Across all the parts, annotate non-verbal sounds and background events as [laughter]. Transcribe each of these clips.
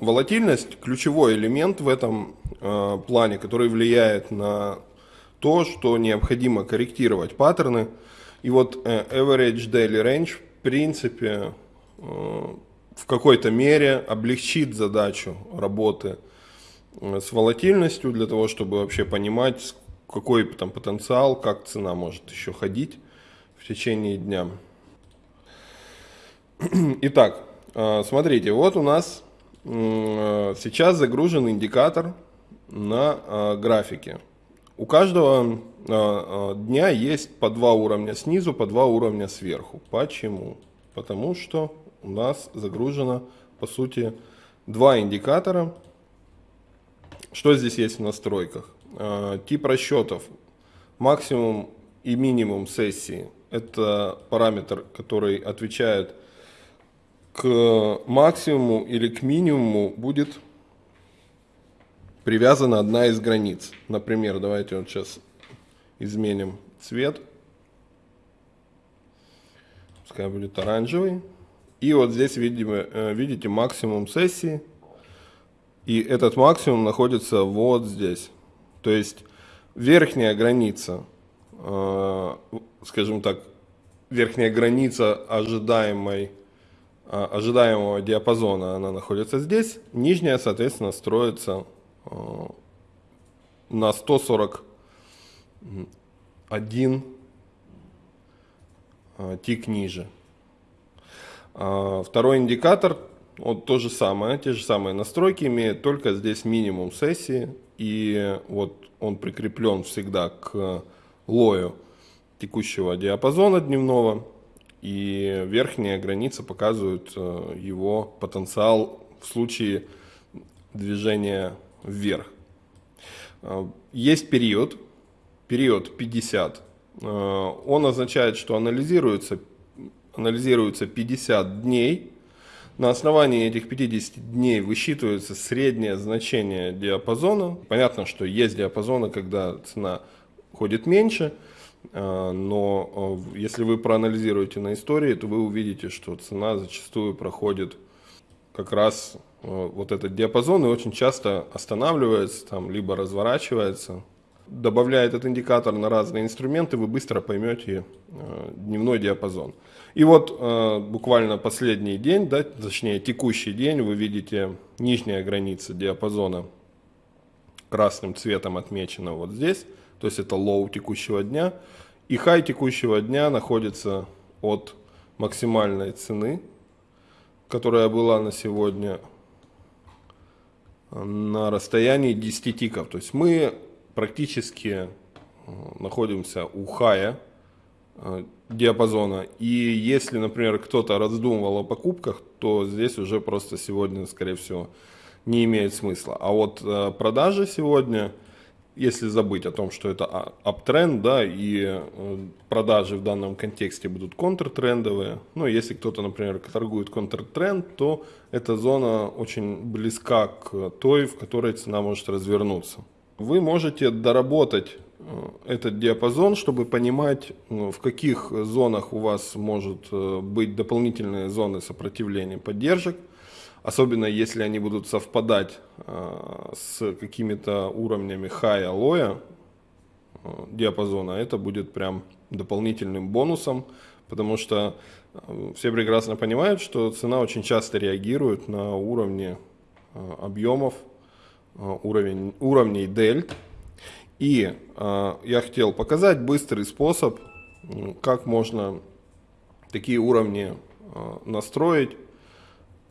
волатильность ключевой элемент в этом э, плане, который влияет на то, что необходимо корректировать паттерны. И вот э, average daily range в принципе э, в какой-то мере облегчит задачу работы э, с волатильностью для того, чтобы вообще понимать, какой там потенциал, как цена может еще ходить в течение дня. [clears throat] Итак, э, смотрите, вот у нас сейчас загружен индикатор на графике. У каждого дня есть по два уровня снизу, по два уровня сверху. Почему? Потому что у нас загружено, по сути, два индикатора. Что здесь есть в настройках? Тип расчетов. Максимум и минимум сессии. Это параметр, который отвечает к максимуму или к минимуму будет привязана одна из границ. Например, давайте вот сейчас изменим цвет. Пускай будет оранжевый. И вот здесь видимо, э, видите максимум сессии. И этот максимум находится вот здесь. То есть верхняя граница, э, скажем так, верхняя граница ожидаемой, э, ожидаемого диапазона, она находится здесь. Нижняя, соответственно, строится на 141 тик ниже. А, второй индикатор, вот то же самое, те же самые настройки имеет, только здесь минимум сессии, и вот он прикреплен всегда к лою текущего диапазона дневного, и верхняя граница показывает э, его потенциал в случае движения вверх. А, есть период, период 50, э, он означает, что анализируется анализируется 50 дней. На основании этих 50 дней высчитывается среднее значение диапазона. Понятно, что есть диапазоны, когда цена ходит меньше, но а, если вы проанализируете на истории, то вы увидите, что цена зачастую проходит как раз а, вот этот диапазон и очень часто останавливается, там, либо разворачивается. Добавляя этот индикатор на разные инструменты, вы быстро поймете дневной диапазон. И вот э, буквально последний день, да, точнее текущий день, вы видите нижняя граница диапазона красным цветом отмечена вот здесь, то есть это low текущего дня. И хай текущего дня находится от максимальной цены, которая была на сегодня на расстоянии 10 тиков. То есть мы практически э, находимся у хая Э, диапазона. И если, например, кто-то раздумывал о покупках, то здесь уже просто сегодня, скорее всего, не имеет смысла. А вот э, продажи сегодня, если забыть о том, что это аптренд, да, и э, продажи в данном контексте будут контртрендовые, ну, если кто-то, например, торгует контртренд, то эта зона очень близка к той, в которой цена может развернуться. Вы можете доработать Э, этот диапазон, чтобы понимать, ну, в каких зонах у вас может э, быть дополнительные зоны сопротивления поддержек, особенно если они будут совпадать э, с какими-то уровнями хая лоя диапазона, это будет прям дополнительным бонусом, потому что все прекрасно понимают, что цена очень часто реагирует на уровни объемов, уровень, уровней дельт, и э, я хотел показать быстрый способ, как можно такие уровни э, настроить,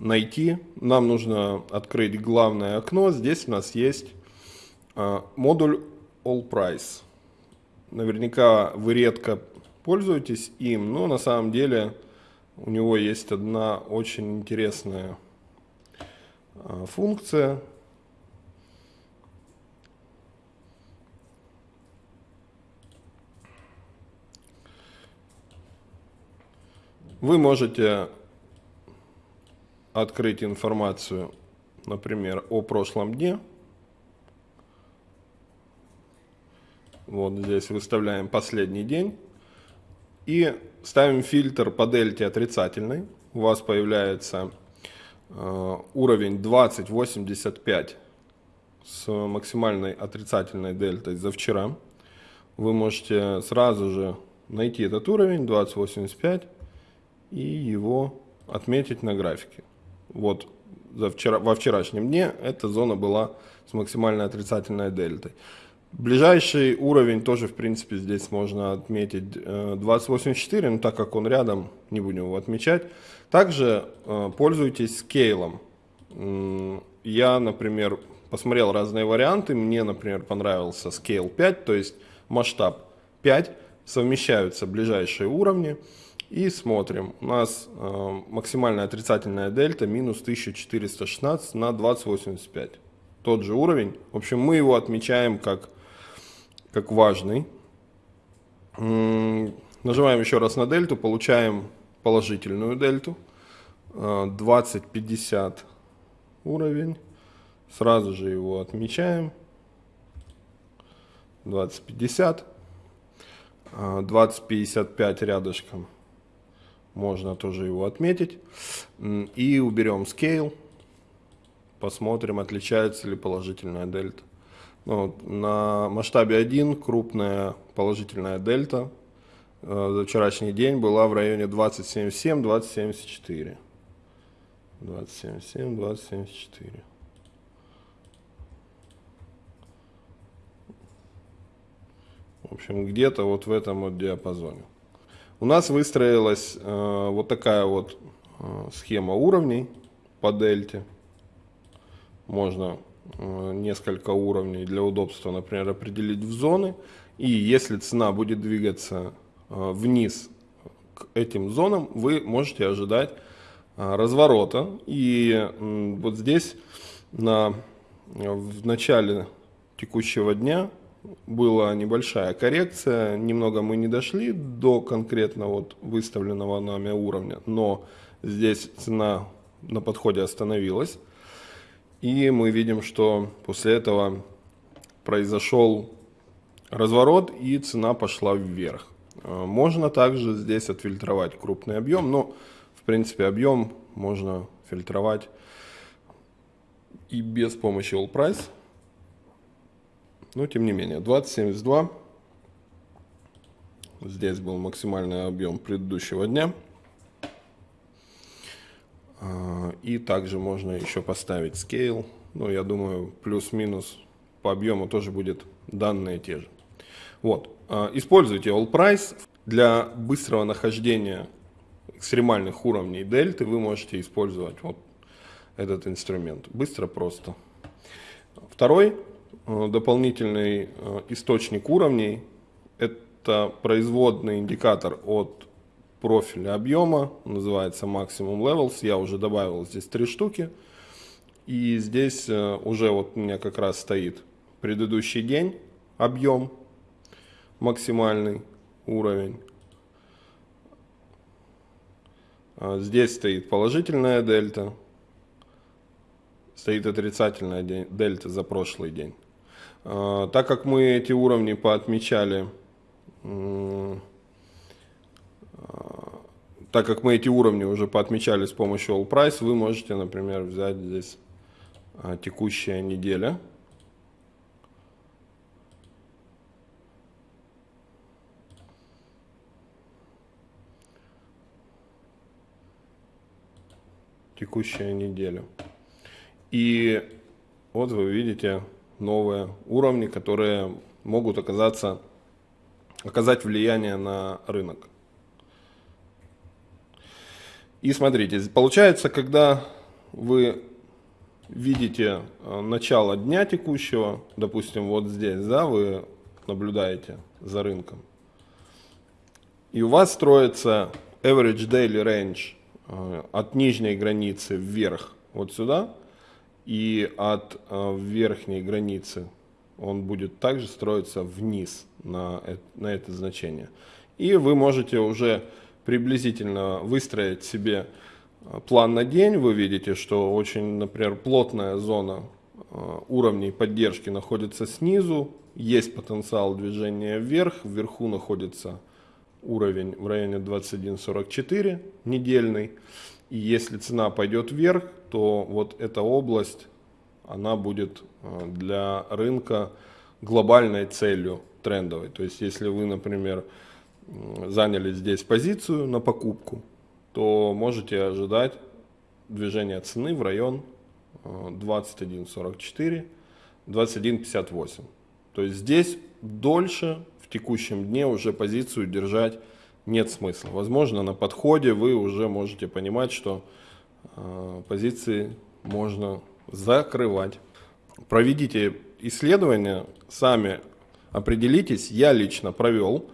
найти. Нам нужно открыть главное окно. Здесь у нас есть э, модуль All Price. Наверняка вы редко пользуетесь им, но на самом деле у него есть одна очень интересная э, функция – Вы можете открыть информацию, например, о прошлом дне. Вот здесь выставляем последний день. И ставим фильтр по дельте отрицательный. У вас появляется э, уровень 20.85 с максимальной отрицательной дельтой за вчера. Вы можете сразу же найти этот уровень 20.85 и его отметить на графике. Вот за вчера, во вчерашнем дне эта зона была с максимальной отрицательной дельтой. Ближайший уровень тоже, в принципе, здесь можно отметить 2084, э, но так как он рядом, не будем его отмечать. Также э, пользуйтесь скейлом. Я, например, посмотрел разные варианты. Мне, например, понравился скейл 5, то есть масштаб 5. Совмещаются ближайшие уровни. И смотрим. У нас э, максимальная отрицательная дельта минус 1416 на 2085. Тот же уровень. В общем, мы его отмечаем как, как важный. М нажимаем еще раз на дельту, получаем положительную дельту. Э, 2050 уровень. Сразу же его отмечаем. 2050. 2055 рядышком можно тоже его отметить. И уберем scale, посмотрим, отличается ли положительная дельта. Ну, на масштабе 1 крупная положительная дельта э, за вчерашний день была в районе 2077-2074. 2077-2074. В общем, где-то вот в этом вот диапазоне. У нас выстроилась э, вот такая вот э, схема уровней по дельте. Можно э, несколько уровней для удобства, например, определить в зоны. И если цена будет двигаться э, вниз к этим зонам, вы можете ожидать э, разворота. И э, вот здесь на, в начале текущего дня была небольшая коррекция, немного мы не дошли до конкретно вот выставленного нами уровня, но здесь цена на подходе остановилась. И мы видим, что после этого произошел разворот и цена пошла вверх. А, можно также здесь отфильтровать крупный объем, но в принципе объем можно фильтровать и без помощи All Price. Но тем не менее, 2072. Здесь был максимальный объем предыдущего дня. А, и также можно еще поставить scale. Ну, я думаю, плюс-минус по объему тоже будет данные те же. Вот. А, используйте All Price. Для быстрого нахождения экстремальных уровней дельты вы можете использовать вот этот инструмент. Быстро, просто. Второй дополнительный э, источник уровней. Это производный индикатор от профиля объема, называется Maximum Levels. Я уже добавил здесь три штуки. И здесь э, уже вот у меня как раз стоит предыдущий день, объем, максимальный уровень. Здесь стоит положительная дельта, стоит отрицательная дельта за прошлый день. А, так как мы эти уровни поотмечали, а, так как мы эти уровни уже поотмечали с помощью All Price, вы можете, например, взять здесь а, текущая неделя. Текущая неделя. И вот вы видите новые уровни, которые могут оказаться, оказать влияние на рынок. И смотрите, получается, когда вы видите э, начало дня текущего, допустим, вот здесь, да, вы наблюдаете за рынком, и у вас строится average daily range э, от нижней границы вверх вот сюда, и от э, верхней границы он будет также строиться вниз на, на это значение. И вы можете уже приблизительно выстроить себе э, план на день. Вы видите, что очень, например, плотная зона э, уровней поддержки находится снизу, есть потенциал движения вверх, вверху находится уровень в районе 21.44 недельный. И если цена пойдет вверх, то вот эта область, она будет э, для рынка глобальной целью трендовой. То есть если вы, например, заняли здесь позицию на покупку, то можете ожидать движения цены в район 21.44, 21.58. То есть здесь дольше в текущем дне уже позицию держать нет смысла. Возможно, на подходе вы уже можете понимать, что э, позиции можно закрывать. Проведите исследование, сами определитесь. Я лично провел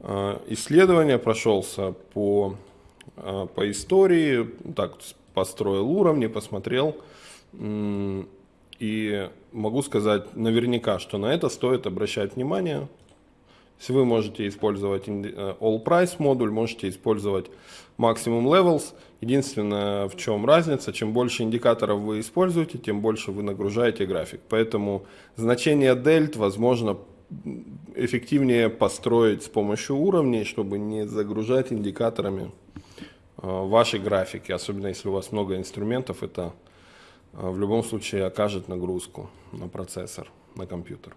э, исследование, прошелся по, э, по истории, так построил уровни, посмотрел. И могу сказать наверняка, что на это стоит обращать внимание. Если вы можете использовать э, All Price модуль, можете использовать Maximum Levels. Единственное, в чем разница, чем больше индикаторов вы используете, тем больше вы нагружаете график. Поэтому значение дельт, возможно, эффективнее построить с помощью уровней, чтобы не загружать индикаторами э, ваши графики. Особенно если у вас много инструментов, это э, в любом случае окажет нагрузку на процессор, на компьютер.